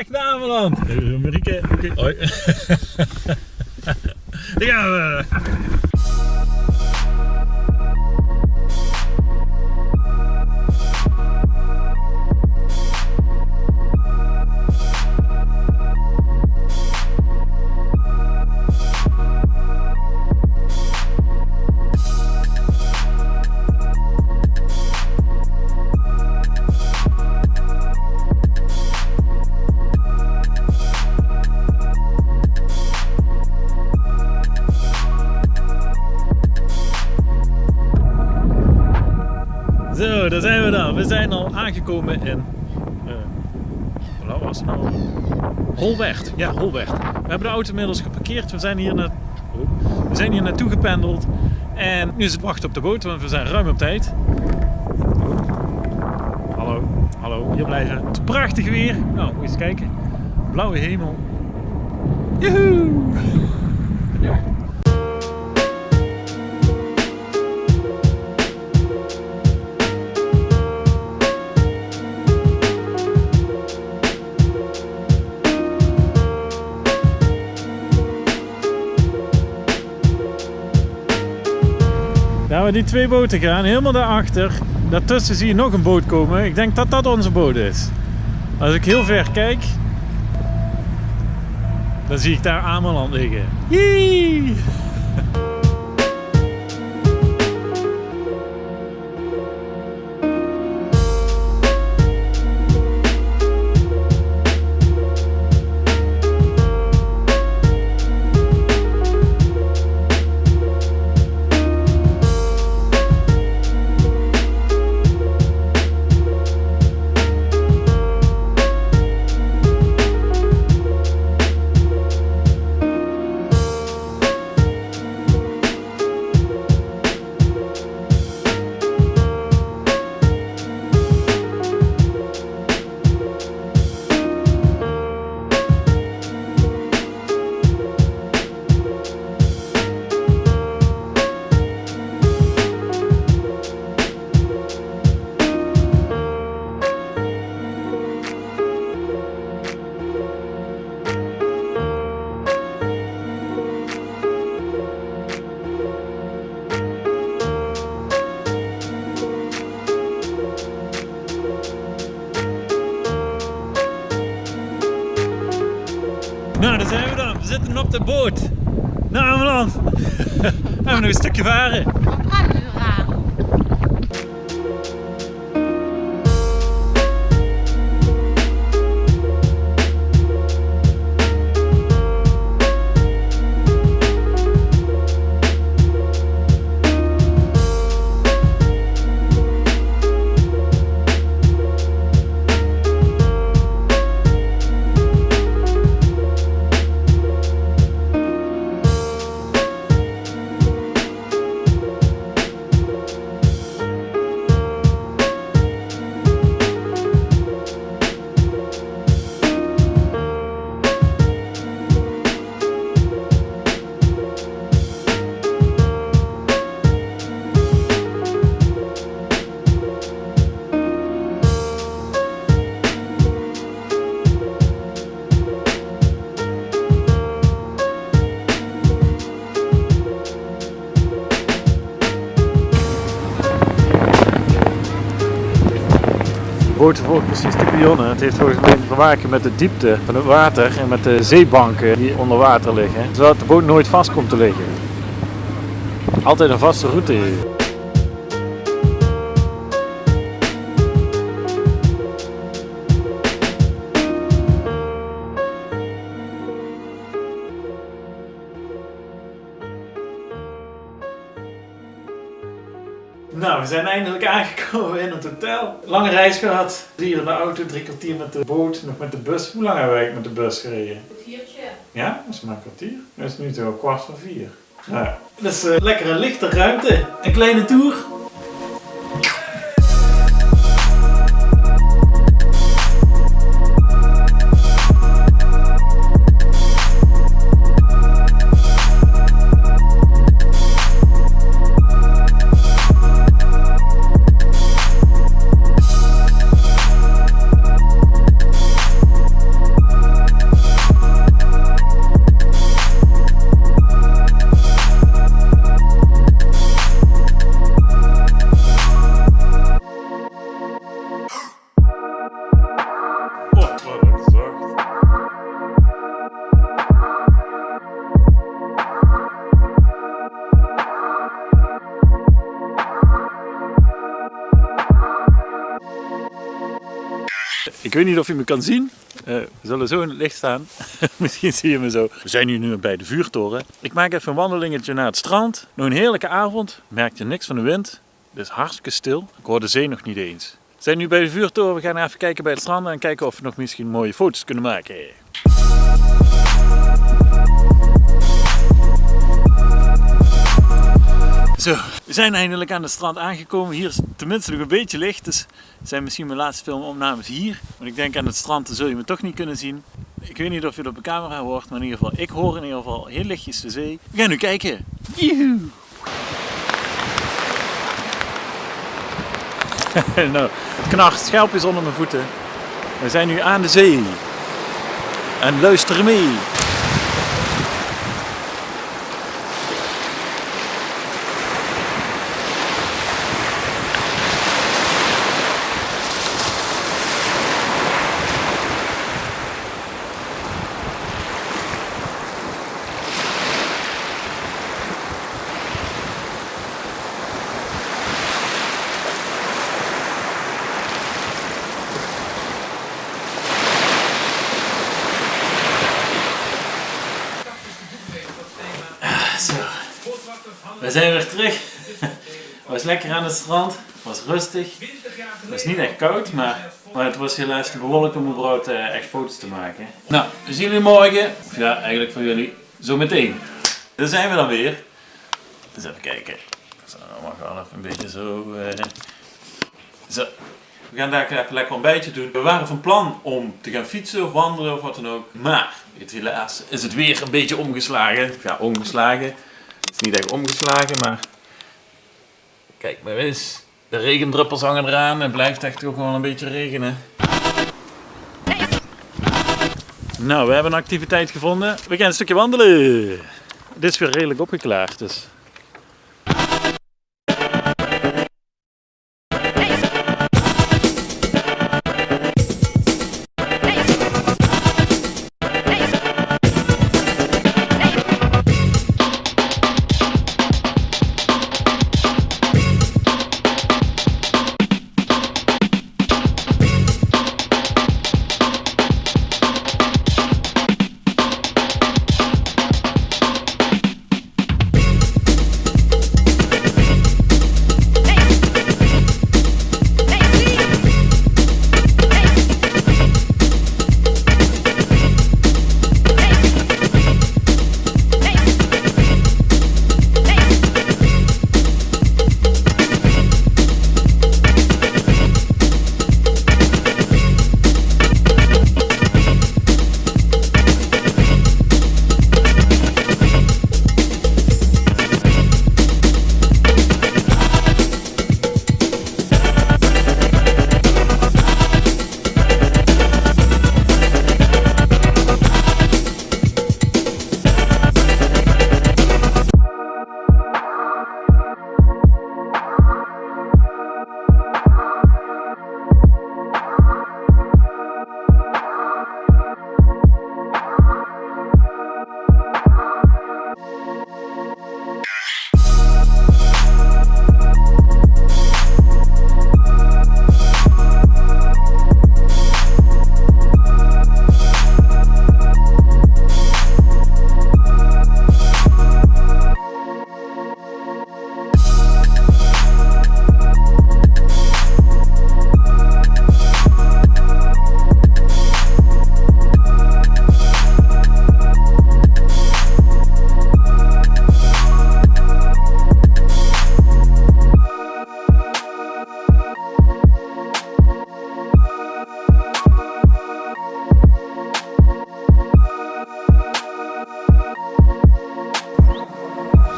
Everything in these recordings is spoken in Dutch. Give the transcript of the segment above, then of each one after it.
weg naar Ameland. Marieke. Hoi. Daar gaan we. In. Uh, nou? Holweg. Ja, Holweg. We hebben de auto inmiddels geparkeerd. We zijn hier, na... oh, we zijn hier naartoe gependeld. En nu is het wachten op de boot, want we zijn ruim op tijd. Hallo, hallo, hier blijven. Het is prachtig weer. Nou, moet je eens kijken. Blauwe hemel. Joehoe! Ja, die twee boten gaan helemaal daarachter. Daartussen zie je nog een boot komen. Ik denk dat dat onze boot is. Als ik heel ver kijk, dan zie ik daar Ameland liggen. Yee! Gaan we nog een stukje varen. Boot volgt precies de pionnen. Het heeft volgens mij te maken met de diepte van het water en met de zeebanken die onder water liggen. Zodat de boot nooit vast komt te liggen. Altijd een vaste route hier. Nou, we zijn eindelijk aangekomen in het hotel. Lange reis gehad. Drie uur in de auto, drie kwartier met de boot, nog met de bus. Hoe lang hebben wij met de bus gereden? Een kwartiertje. Ja, dat is maar een kwartier. Dat is nu toch kwart voor vier. Nou, ja. dus uh, lekker een lichte ruimte. Een kleine tour. Weet niet of je me kan zien. Uh, we zullen zo in het licht staan. Misschien zie je me zo. We zijn hier nu bij de vuurtoren. Ik maak even een wandelingetje naar het strand. Nog een heerlijke avond. Merkte niks van de wind. Het is hartstikke stil. Ik hoor de zee nog niet eens. We zijn nu bij de vuurtoren. We gaan even kijken bij het strand en kijken of we nog misschien mooie foto's kunnen maken. Zo, we zijn eindelijk aan het strand aangekomen. Hier is tenminste nog een beetje licht, dus zijn misschien mijn laatste filmopnames hier. Want ik denk aan het strand, zul je me toch niet kunnen zien. Ik weet niet of je het op de camera hoort, maar in ieder geval, ik hoor in ieder geval heel lichtjes de zee. We gaan nu kijken. Joehoe! nou, het knart schelpjes onder mijn voeten. We zijn nu aan de zee. En luister mee. We zijn weer terug. Het was lekker aan het strand. Het was rustig. Het was niet echt koud, maar, maar het was helaas te bewolkt om überhaupt uh, echt foto's te maken. Nou, we zien jullie morgen. Of ja, eigenlijk voor jullie zo meteen. Daar zijn we dan weer. Dus even kijken. Zo, mag wel even een beetje zo. Uh, zo. We gaan daar even lekker een beetje doen. We waren van plan om te gaan fietsen of wandelen of wat dan ook. Maar, helaas is het weer een beetje omgeslagen. Ja, omgeslagen. Het is niet echt omgeslagen, maar kijk maar eens. De regendruppels hangen eraan en blijft echt ook wel een beetje regenen. Nou, we hebben een activiteit gevonden. We gaan een stukje wandelen. Dit is weer redelijk opgeklaard, dus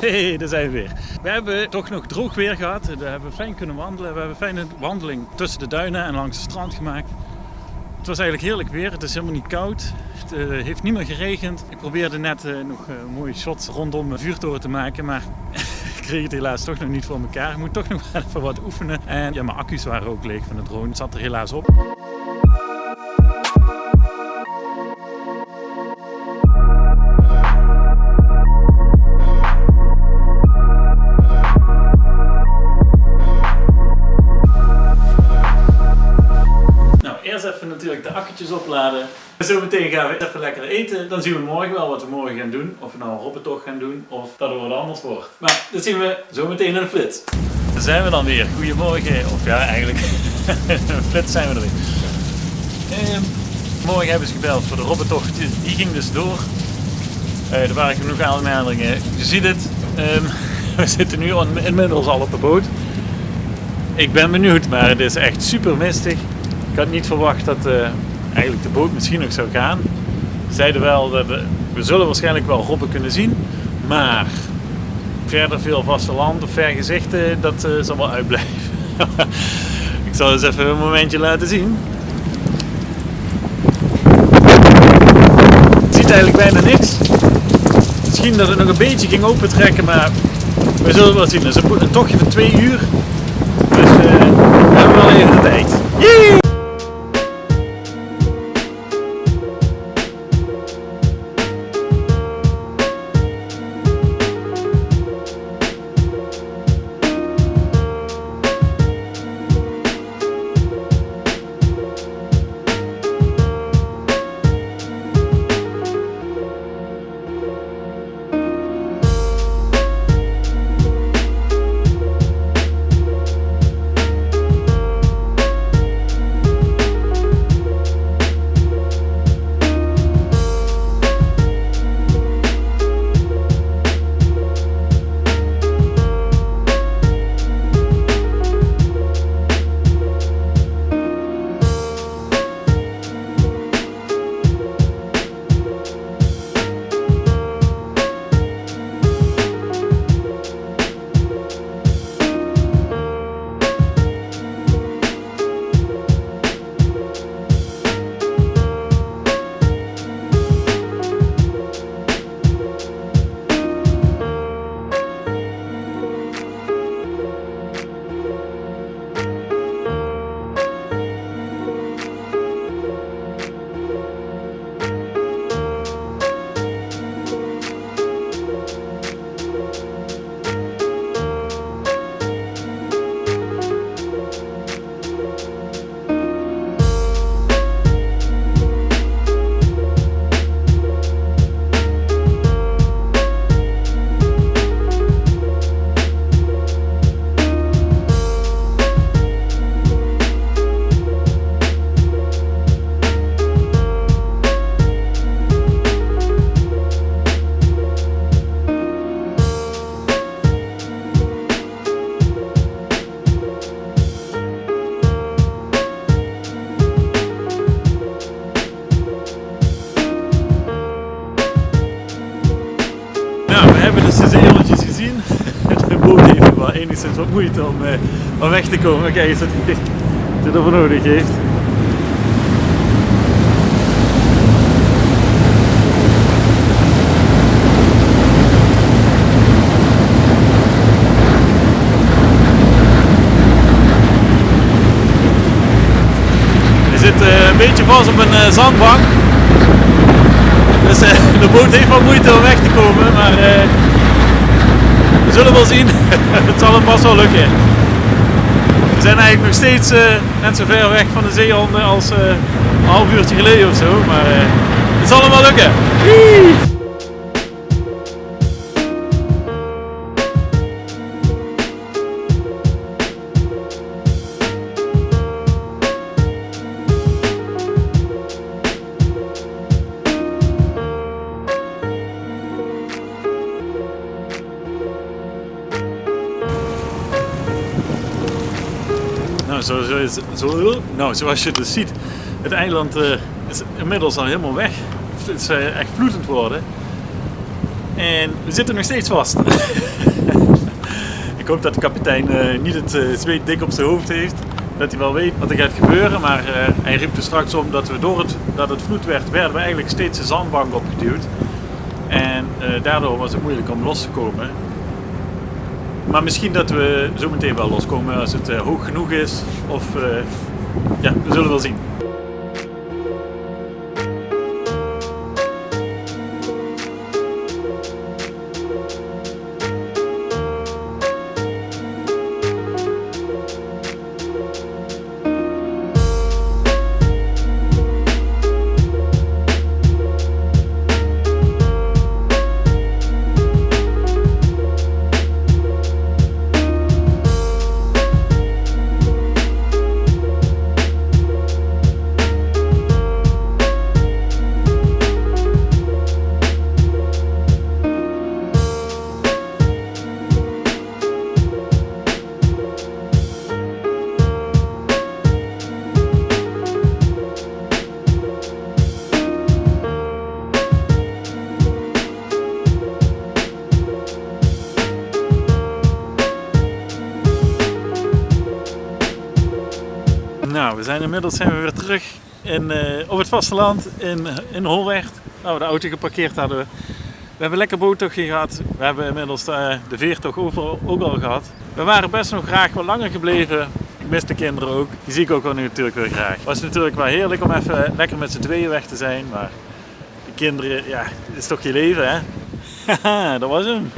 Hey, daar zijn we weer. We hebben toch nog droog weer gehad. We hebben fijn kunnen wandelen. We hebben een fijne wandeling tussen de duinen en langs het strand gemaakt. Het was eigenlijk heerlijk weer. Het is helemaal niet koud. Het uh, heeft niet meer geregend. Ik probeerde net uh, nog uh, mooie shots rondom mijn vuurtoren te maken. Maar ik kreeg het helaas toch nog niet voor elkaar. Ik moet toch nog even wat oefenen. En ja, mijn accu's waren ook leeg van de drone. Het zat er helaas op. natuurlijk de akkertjes opladen. Zometeen gaan we even lekker eten. Dan zien we morgen wel wat we morgen gaan doen. Of we nou een robbentocht gaan doen of dat er wat anders wordt. Maar dat zien we zometeen in de flits. Daar zijn we dan weer. Goedemorgen. Of ja, eigenlijk een flits zijn we er weer. Ehm, morgen hebben ze gebeld voor de robbentocht. Die ging dus door. Eh, er waren genoeg aanmeldingen. Je ziet het. ehm, we zitten nu inmiddels al op de boot. Ik ben benieuwd, maar het is echt super mistig. Ik had niet verwacht dat eh, eigenlijk de boot misschien nog zou gaan. Ze zeiden wel dat we, we zullen waarschijnlijk wel robben kunnen zien, maar verder veel vasteland of vergezichten, dat eh, zal wel uitblijven. Ik zal eens even een momentje laten zien. Het ziet eigenlijk bijna niks. Misschien dat het nog een beetje ging opentrekken, maar we zullen wel zien. Het is een, tochtje van twee uur. Dus eh, we hebben wel even de tijd. Yay! Wel enigszins wat moeite om, eh, om weg te komen. Kijk eens wat hij wat hij ervoor nodig heeft. Eh, een beetje vast op een eh, zandbank. Dus de boot heeft wel moeite om weg te komen, maar we zullen wel zien. het zal hem vast wel lukken. We zijn eigenlijk nog steeds eh, net zo ver weg van de zeehonden als eh, een half uurtje geleden of zo, maar eh, het zal hem wel lukken. Nou, zo, zo, nou, zoals je dus ziet, het eiland eh, is inmiddels al helemaal weg. Het is eh, echt vloedend worden. En we zitten nog steeds vast. Ik hoop dat de kapitein eh, niet het zweet dik op zijn hoofd heeft. Dat hij wel weet wat er gaat gebeuren. Maar hij riep er straks om dat we door het, dat het vloed werd, werden we eigenlijk steeds de zandbank opgeduwd. En daardoor was het moeilijk om los te komen. Maar misschien dat we zo meteen wel loskomen als het eh, hoog genoeg is. Of eh, ja, we zullen wel zien. Inmiddels zijn we weer terug in, eh, op het vasteland in, in Holwert. Nou, de auto geparkeerd hadden we. We hebben lekker boottochtje gehad. We hebben inmiddels de, de veertocht overal ook al gehad. We waren best nog graag wat langer gebleven. Ik mis de kinderen ook. Die zie ik ook wel nu natuurlijk weer graag. Het was natuurlijk wel heerlijk om even lekker met z'n tweeën weg te zijn. Maar de kinderen, ja, dit is toch je leven hè? Haha, dat was hem.